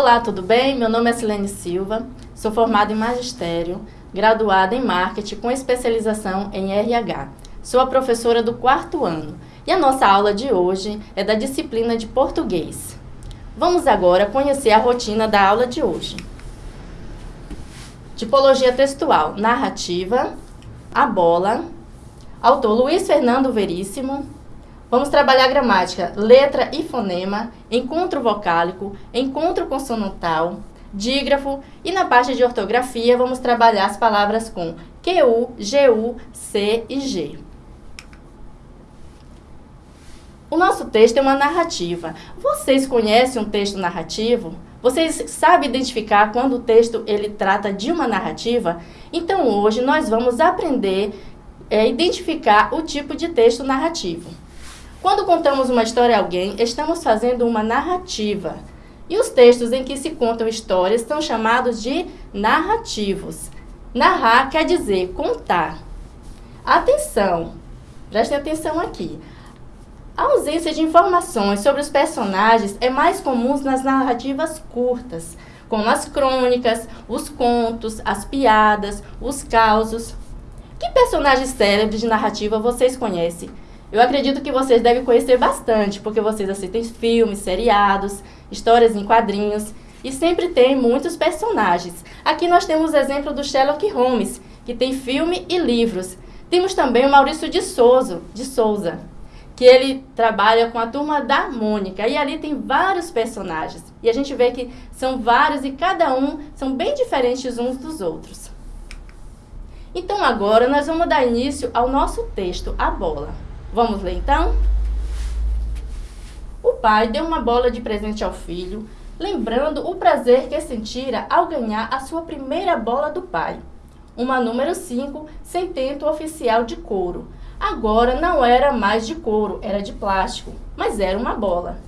Olá, tudo bem? Meu nome é Silene Silva, sou formada em Magistério, graduada em Marketing com especialização em RH. Sou a professora do quarto ano e a nossa aula de hoje é da disciplina de Português. Vamos agora conhecer a rotina da aula de hoje. Tipologia textual, narrativa, a bola, autor Luiz Fernando Veríssimo, Vamos trabalhar gramática, letra e fonema, encontro vocálico, encontro consonantal, dígrafo e na parte de ortografia vamos trabalhar as palavras com QU, GU, C e G. O nosso texto é uma narrativa. Vocês conhecem um texto narrativo? Vocês sabem identificar quando o texto ele trata de uma narrativa? Então hoje nós vamos aprender a é, identificar o tipo de texto narrativo. Quando contamos uma história a alguém, estamos fazendo uma narrativa. E os textos em que se contam histórias são chamados de narrativos. Narrar quer dizer contar. Atenção, prestem atenção aqui. A ausência de informações sobre os personagens é mais comum nas narrativas curtas, como as crônicas, os contos, as piadas, os causos. Que personagens célebres de narrativa vocês conhecem? Eu acredito que vocês devem conhecer bastante, porque vocês assistem filmes, seriados, histórias em quadrinhos e sempre tem muitos personagens. Aqui nós temos o exemplo do Sherlock Holmes, que tem filme e livros. Temos também o Maurício de Souza, de Souza, que ele trabalha com a turma da Mônica e ali tem vários personagens. E a gente vê que são vários e cada um são bem diferentes uns dos outros. Então agora nós vamos dar início ao nosso texto, A Bola. Vamos ler então? O pai deu uma bola de presente ao filho, lembrando o prazer que sentira ao ganhar a sua primeira bola do pai. Uma número 5, sem tento oficial de couro. Agora não era mais de couro, era de plástico, mas era uma bola.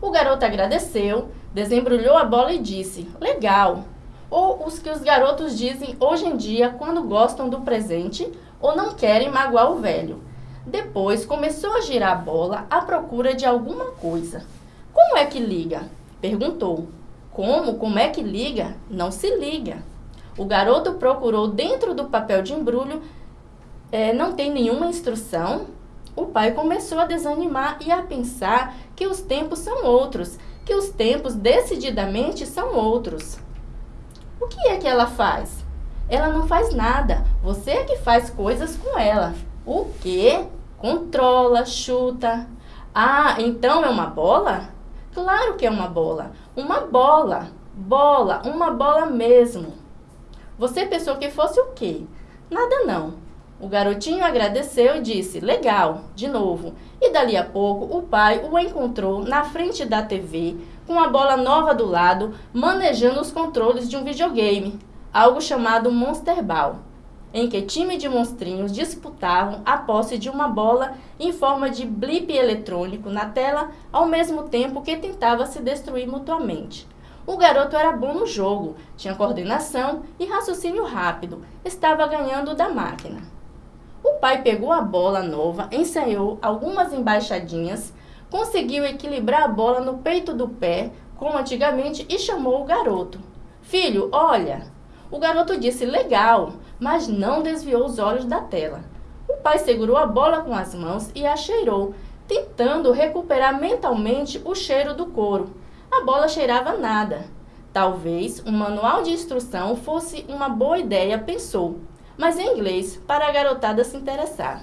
O garoto agradeceu, desembrulhou a bola e disse, legal. Ou os que os garotos dizem hoje em dia quando gostam do presente ou não querem magoar o velho. Depois começou a girar a bola à procura de alguma coisa. Como é que liga? Perguntou. Como? Como é que liga? Não se liga. O garoto procurou dentro do papel de embrulho. É, não tem nenhuma instrução? O pai começou a desanimar e a pensar que os tempos são outros, que os tempos decididamente são outros. O que é que ela faz? Ela não faz nada, você é que faz coisas com ela. O quê? Controla, chuta. Ah, então é uma bola? Claro que é uma bola. Uma bola. Bola, uma bola mesmo. Você pensou que fosse o quê? Nada não. O garotinho agradeceu e disse, legal, de novo. E dali a pouco o pai o encontrou na frente da TV, com a bola nova do lado, manejando os controles de um videogame, algo chamado Monster Ball em que time de monstrinhos disputavam a posse de uma bola em forma de blip eletrônico na tela, ao mesmo tempo que tentava se destruir mutuamente. O garoto era bom no jogo, tinha coordenação e raciocínio rápido, estava ganhando da máquina. O pai pegou a bola nova, ensaiou algumas embaixadinhas, conseguiu equilibrar a bola no peito do pé, como antigamente, e chamou o garoto. Filho, olha! O garoto disse, legal, mas não desviou os olhos da tela. O pai segurou a bola com as mãos e a cheirou, tentando recuperar mentalmente o cheiro do couro. A bola cheirava nada. Talvez um manual de instrução fosse uma boa ideia, pensou, mas em inglês, para a garotada se interessar.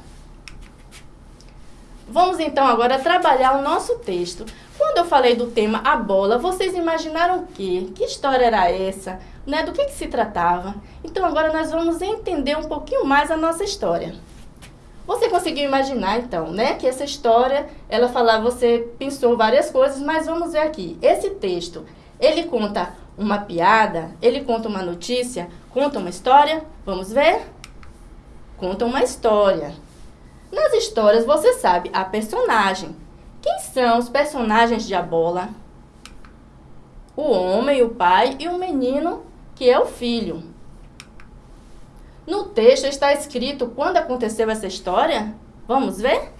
Vamos então agora trabalhar o nosso texto. Quando eu falei do tema a bola, vocês imaginaram o quê? Que história era essa? Né, do que, que se tratava. Então agora nós vamos entender um pouquinho mais a nossa história. Você conseguiu imaginar, então, né, que essa história, ela falava, você pensou várias coisas, mas vamos ver aqui. Esse texto, ele conta uma piada, ele conta uma notícia, conta uma história, vamos ver? Conta uma história. Nas histórias, você sabe a personagem. Quem são os personagens de A Bola? O homem, o pai e o menino que é o filho. No texto está escrito quando aconteceu essa história? Vamos ver?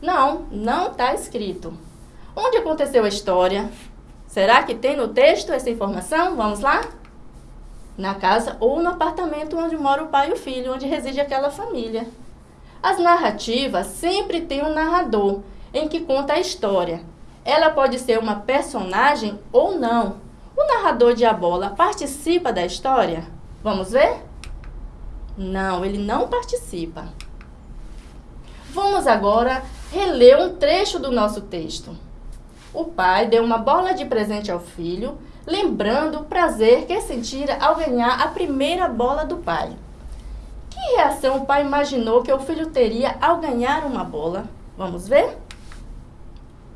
Não, não está escrito. Onde aconteceu a história? Será que tem no texto essa informação? Vamos lá? Na casa ou no apartamento onde mora o pai e o filho, onde reside aquela família. As narrativas sempre têm um narrador, em que conta a história. Ela pode ser uma personagem ou não. O narrador de A Bola participa da história? Vamos ver? Não, ele não participa. Vamos agora reler um trecho do nosso texto. O pai deu uma bola de presente ao filho, lembrando o prazer que sentira ao ganhar a primeira bola do pai. Que reação o pai imaginou que o filho teria ao ganhar uma bola? Vamos ver?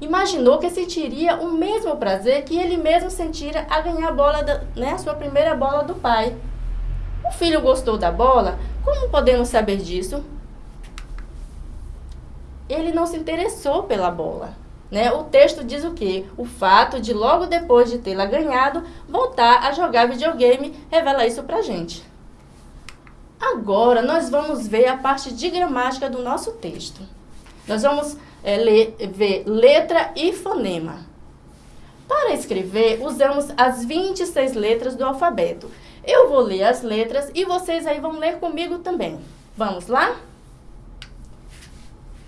Imaginou que sentiria o mesmo prazer que ele mesmo sentira a ganhar a bola, da, né, a sua primeira bola do pai. O filho gostou da bola? Como podemos saber disso? Ele não se interessou pela bola. Né? O texto diz o quê? O fato de, logo depois de tê-la ganhado, voltar a jogar videogame revela isso pra gente. Agora, nós vamos ver a parte de gramática do nosso texto. Nós vamos é, ler, ver letra e fonema. Para escrever, usamos as 26 letras do alfabeto. Eu vou ler as letras e vocês aí vão ler comigo também. Vamos lá?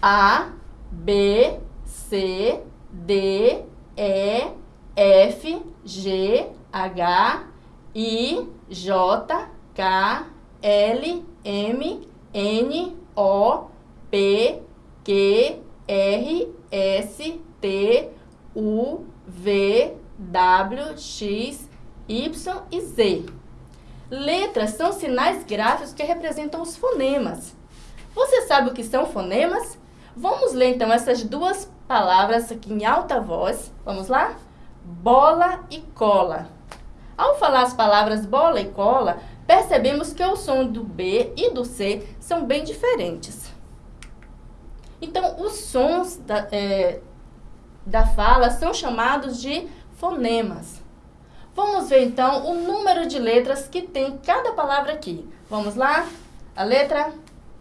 A, B, C, D, E, F, G, H, I, J, K, L, M, N, O, P, Q, R, S, T, U, V, W, X, Y e Z. Letras são sinais gráficos que representam os fonemas. Você sabe o que são fonemas? Vamos ler então essas duas palavras aqui em alta voz. Vamos lá? Bola e cola. Ao falar as palavras bola e cola, percebemos que o som do B e do C são bem diferentes. Então, os sons da, é, da fala são chamados de fonemas. Vamos ver então o número de letras que tem cada palavra aqui. Vamos lá? A letra,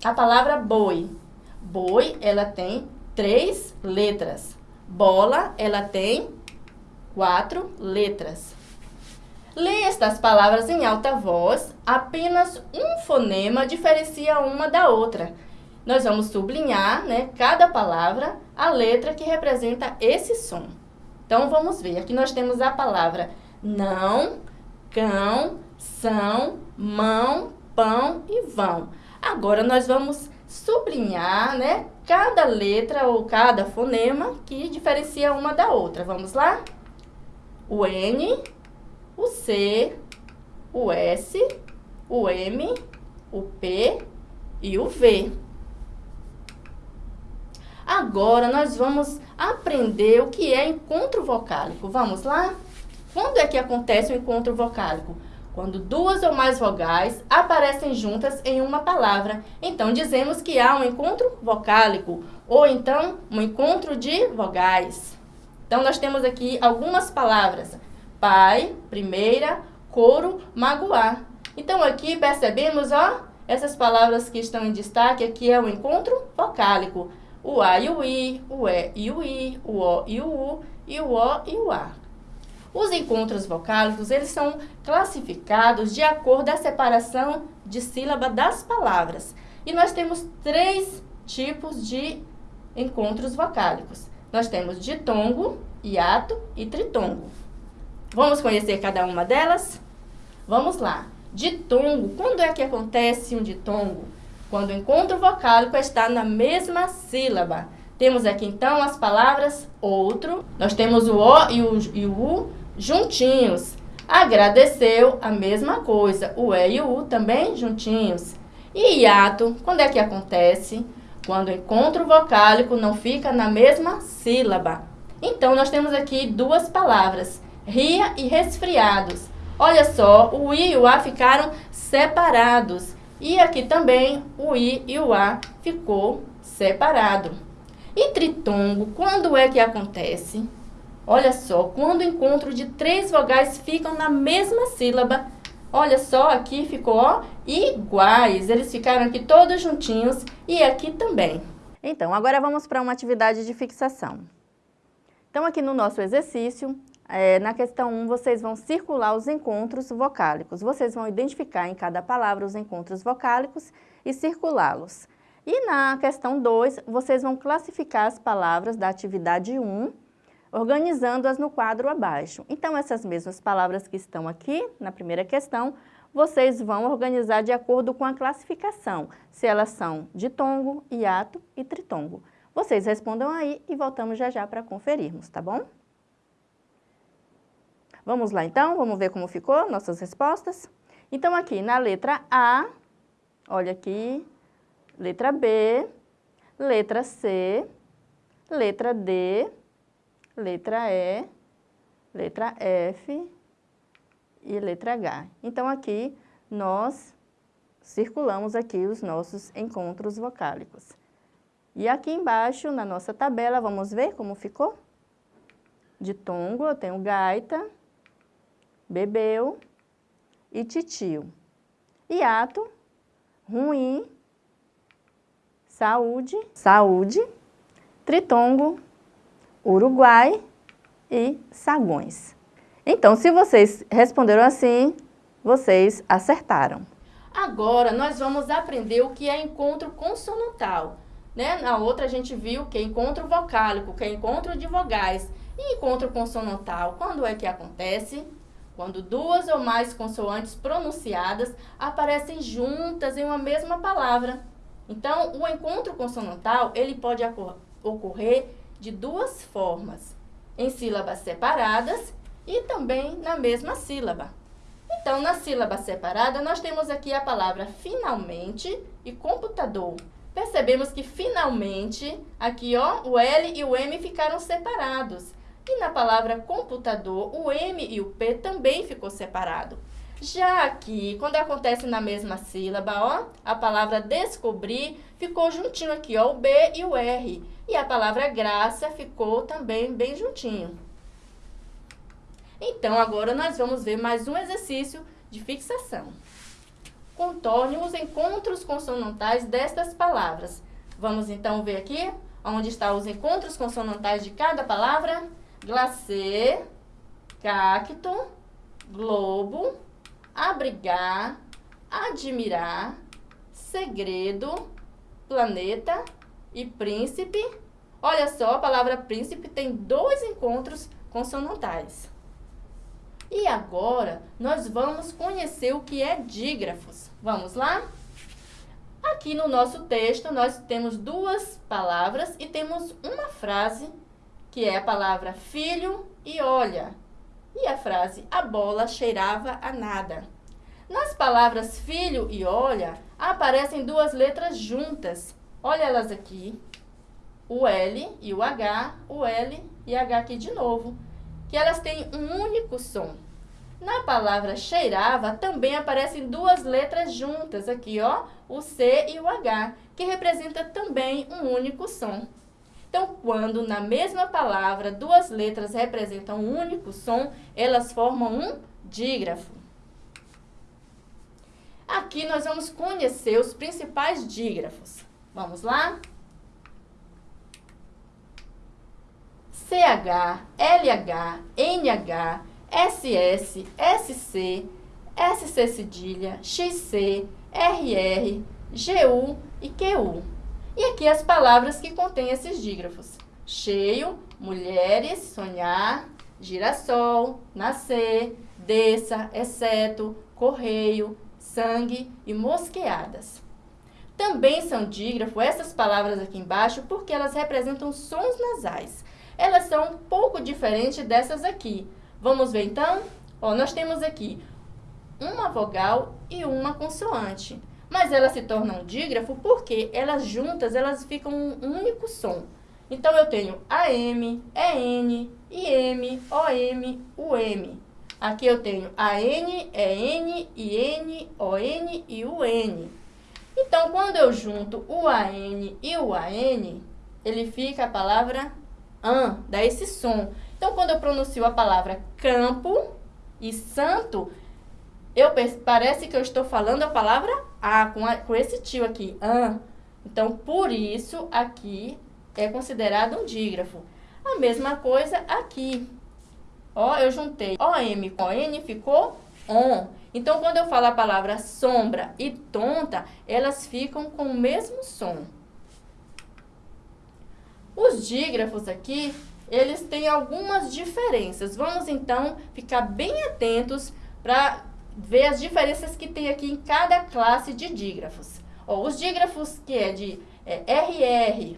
a palavra boi. Boi, ela tem três letras. Bola, ela tem quatro letras. Leia estas palavras em alta voz, apenas um fonema diferencia uma da outra. Nós vamos sublinhar, né, cada palavra, a letra que representa esse som. Então, vamos ver. Aqui nós temos a palavra não, cão, são, mão, pão e vão. Agora, nós vamos sublinhar, né, cada letra ou cada fonema que diferencia uma da outra. Vamos lá? O N, o C, o S, o M, o P e o V. Agora, nós vamos aprender o que é encontro vocálico. Vamos lá? Quando é que acontece o encontro vocálico? quando duas ou mais vogais aparecem juntas em uma palavra. Então, dizemos que há um encontro vocálico, ou então um encontro de vogais. Então, nós temos aqui algumas palavras. Pai, primeira, coro, magoar. Então, aqui percebemos, ó, essas palavras que estão em destaque aqui é o encontro vocálico. O A e o I, o E e o I, o O e o U, e o O e o A. Os encontros vocálicos, eles são classificados de acordo a separação de sílaba das palavras. E nós temos três tipos de encontros vocálicos. Nós temos ditongo, hiato e tritongo. Vamos conhecer cada uma delas? Vamos lá. Ditongo, quando é que acontece um ditongo? Quando o encontro vocálico está na mesma sílaba. Temos aqui então as palavras outro, nós temos o O e o, e o U juntinhos. Agradeceu a mesma coisa, o E e o U também juntinhos. E hiato, quando é que acontece? Quando o encontro vocálico não fica na mesma sílaba. Então, nós temos aqui duas palavras, ria e resfriados. Olha só, o I e o A ficaram separados. E aqui também o I e o A ficou separado. E tritongo, quando é que acontece? Olha só, quando o encontro de três vogais ficam na mesma sílaba, olha só, aqui ficou ó, iguais. Eles ficaram aqui todos juntinhos e aqui também. Então, agora vamos para uma atividade de fixação. Então, aqui no nosso exercício, é, na questão 1, vocês vão circular os encontros vocálicos. Vocês vão identificar em cada palavra os encontros vocálicos e circulá-los. E na questão 2, vocês vão classificar as palavras da atividade 1, organizando-as no quadro abaixo. Então, essas mesmas palavras que estão aqui, na primeira questão, vocês vão organizar de acordo com a classificação, se elas são ditongo, hiato e tritongo. Vocês respondam aí e voltamos já já para conferirmos, tá bom? Vamos lá então, vamos ver como ficou nossas respostas? Então aqui na letra A, olha aqui, letra B, letra C, letra D, letra E, letra F e letra H. Então aqui nós circulamos aqui os nossos encontros vocálicos. E aqui embaixo, na nossa tabela, vamos ver como ficou? De tongo, eu tenho gaita, bebeu e titio. Hiato, ruim, saúde, saúde, tritongo, Uruguai e sagões. Então, se vocês responderam assim, vocês acertaram. Agora, nós vamos aprender o que é encontro consonantal. Né? Na outra, a gente viu que é encontro vocálico, que é encontro de vogais. E encontro consonantal, quando é que acontece? Quando duas ou mais consoantes pronunciadas aparecem juntas em uma mesma palavra. Então, o encontro consonantal, ele pode ocorrer de duas formas. Em sílabas separadas e também na mesma sílaba. Então, na sílaba separada, nós temos aqui a palavra finalmente e computador. Percebemos que finalmente, aqui ó, o L e o M ficaram separados. E na palavra computador, o M e o P também ficou separado. Já aqui, quando acontece na mesma sílaba, ó, a palavra descobrir ficou juntinho aqui, ó, o B e o R. E a palavra graça ficou também bem juntinho. Então, agora nós vamos ver mais um exercício de fixação. Contorne os encontros consonantais destas palavras. Vamos então ver aqui onde estão os encontros consonantais de cada palavra. Glacê, cacto, globo, abrigar, admirar, segredo, planeta e príncipe. Olha só, a palavra príncipe tem dois encontros consonantais. E agora, nós vamos conhecer o que é dígrafos. Vamos lá? Aqui no nosso texto, nós temos duas palavras e temos uma frase, que é a palavra filho e olha. E a frase, a bola cheirava a nada. Nas palavras filho e olha, aparecem duas letras juntas. Olha elas aqui, o L e o H, o L e H aqui de novo que elas têm um único som. Na palavra cheirava também aparecem duas letras juntas aqui, ó, o C e o H, que representa também um único som. Então, quando na mesma palavra duas letras representam um único som, elas formam um dígrafo. Aqui nós vamos conhecer os principais dígrafos. Vamos lá? CH, LH, NH, SS, SC, SC cedilha, XC, RR, GU e QU. E aqui as palavras que contêm esses dígrafos. Cheio, mulheres, sonhar, girassol, nascer, desça, exceto, correio, sangue e mosqueadas. Também são dígrafo essas palavras aqui embaixo porque elas representam sons nasais elas são um pouco diferentes dessas aqui. Vamos ver então? Ó, nós temos aqui uma vogal e uma consoante. Mas elas se tornam dígrafo porque elas juntas, elas ficam um único som. Então, eu tenho AM, EN, IM, OM, UM. Aqui eu tenho AN, EN, IN, ON e UN. Então, quando eu junto o AN e o AN, ele fica a palavra an, dá esse som. Então, quando eu pronuncio a palavra campo e santo, eu parece que eu estou falando a palavra a, com, a, com esse tio aqui, an. Então, por isso, aqui é considerado um dígrafo. A mesma coisa aqui. Ó, eu juntei OM com ON, ficou ON. Então, quando eu falo a palavra sombra e tonta, elas ficam com o mesmo som. Os dígrafos aqui, eles têm algumas diferenças. Vamos, então, ficar bem atentos para ver as diferenças que tem aqui em cada classe de dígrafos. Ó, os dígrafos que é de é, RR,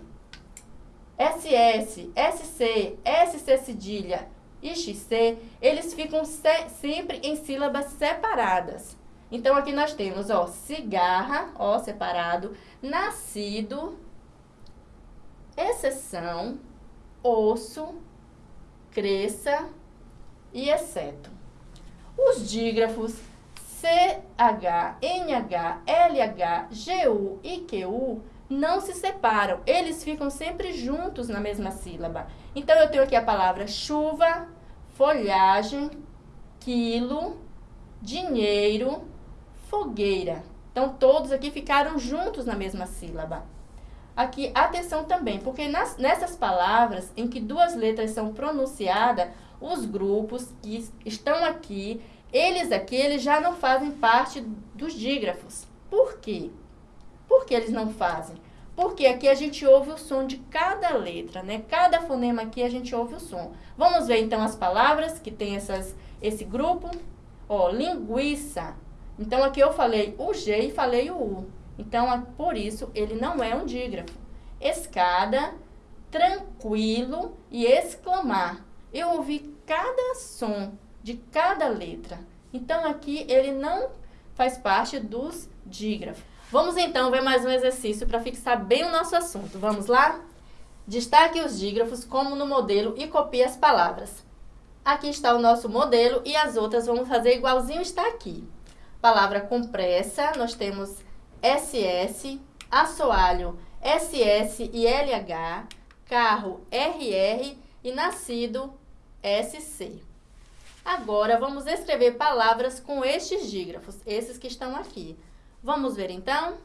SS, SC, SC cedilha e XC, eles ficam se, sempre em sílabas separadas. Então, aqui nós temos, ó, cigarra, ó, separado, nascido, exceção, osso, cresça e exceto. Os dígrafos CH, NH, LH, GU e QU não se separam, eles ficam sempre juntos na mesma sílaba. Então, eu tenho aqui a palavra chuva, folhagem, quilo, dinheiro, fogueira. Então, todos aqui ficaram juntos na mesma sílaba. Aqui, atenção também, porque nas, nessas palavras em que duas letras são pronunciadas, os grupos que estão aqui, eles aqui, eles já não fazem parte dos dígrafos. Por quê? Por que eles não fazem? Porque aqui a gente ouve o som de cada letra, né? Cada fonema aqui a gente ouve o som. Vamos ver então as palavras que tem essas, esse grupo. Ó, linguiça. Então aqui eu falei o G e falei o U. Então, por isso, ele não é um dígrafo. Escada, tranquilo e exclamar. Eu ouvi cada som de cada letra. Então, aqui ele não faz parte dos dígrafos. Vamos então ver mais um exercício para fixar bem o nosso assunto. Vamos lá? Destaque os dígrafos como no modelo e copie as palavras. Aqui está o nosso modelo e as outras vamos fazer igualzinho está aqui. Palavra compressa, nós temos SS, assoalho SS e LH, carro RR e nascido SC. Agora, vamos escrever palavras com estes dígrafos, esses que estão aqui. Vamos ver então?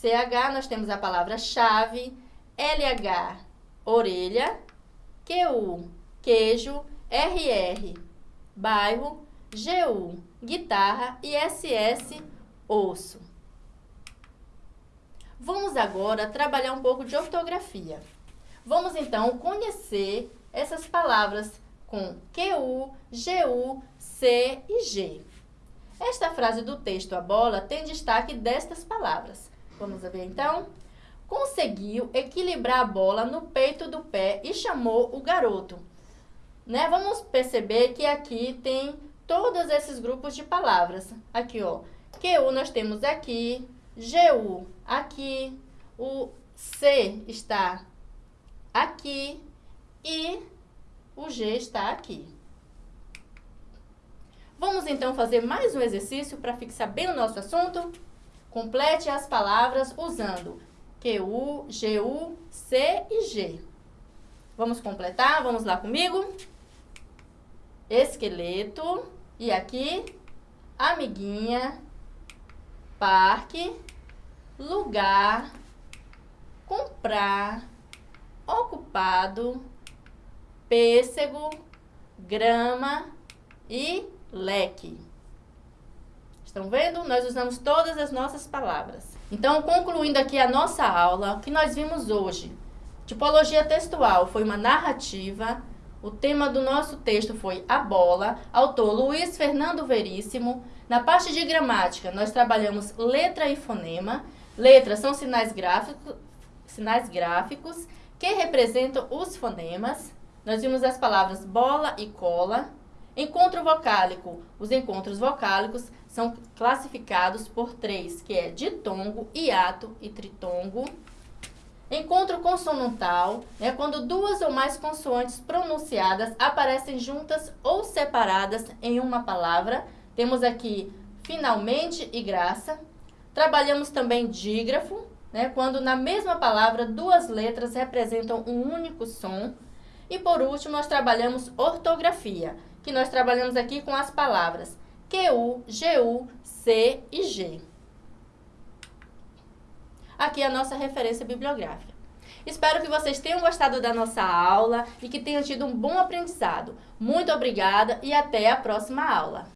CH, nós temos a palavra chave, LH, orelha, QU, queijo, RR, bairro, GU, guitarra e SS, osso. Vamos agora trabalhar um pouco de ortografia. Vamos então conhecer essas palavras com QU, GU, C e G. Esta frase do texto A bola tem destaque destas palavras. Vamos ver então? Conseguiu equilibrar a bola no peito do pé e chamou o garoto. Né? Vamos perceber que aqui tem todos esses grupos de palavras. Aqui, ó. QU nós temos aqui, GU aqui, o C está aqui e o G está aqui. Vamos então fazer mais um exercício para fixar bem o nosso assunto? Complete as palavras usando QU, GU, C e G. Vamos completar? Vamos lá comigo? Esqueleto. E aqui, amiguinha, parque, lugar, comprar, ocupado, pêssego, grama e leque. Estão vendo? Nós usamos todas as nossas palavras. Então, concluindo aqui a nossa aula, o que nós vimos hoje? Tipologia textual foi uma narrativa. O tema do nosso texto foi A Bola, autor Luiz Fernando Veríssimo. Na parte de gramática, nós trabalhamos letra e fonema. Letras são sinais gráficos, sinais gráficos que representam os fonemas. Nós vimos as palavras bola e cola, Encontro vocálico. Os encontros vocálicos são classificados por três, que é ditongo, hiato e tritongo. Encontro consonantal é quando duas ou mais consoantes pronunciadas aparecem juntas ou separadas em uma palavra. Temos aqui finalmente e graça. Trabalhamos também dígrafo, né, quando na mesma palavra duas letras representam um único som. E por último, nós trabalhamos ortografia, que nós trabalhamos aqui com as palavras QU, GU, C e G. Aqui é a nossa referência bibliográfica. Espero que vocês tenham gostado da nossa aula e que tenham tido um bom aprendizado. Muito obrigada e até a próxima aula!